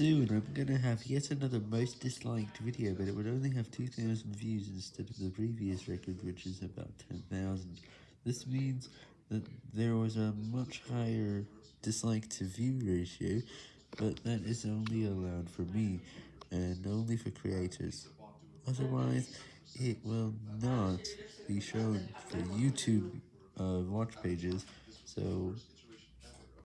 Soon I'm gonna have yet another most disliked video, but it would only have 2,000 views instead of the previous record, which is about 10,000. This means that there was a much higher dislike to view ratio, but that is only allowed for me, and only for creators. Otherwise, it will not be shown for YouTube uh, watch pages, so...